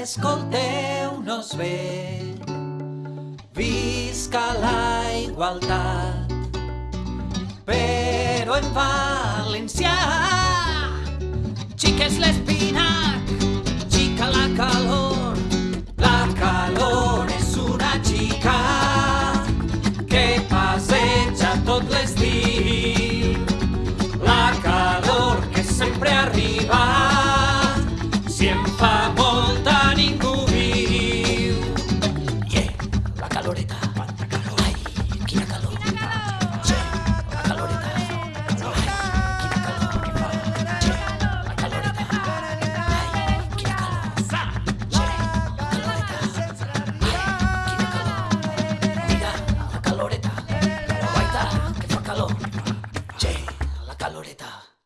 escolteu-nos bé. Visca la igualtat, però en valencià. Xica és l'espinac, xica la calor, la calor és una xica que passeja tot l'estiu. La calor que sempre arriba, si em fa Loleta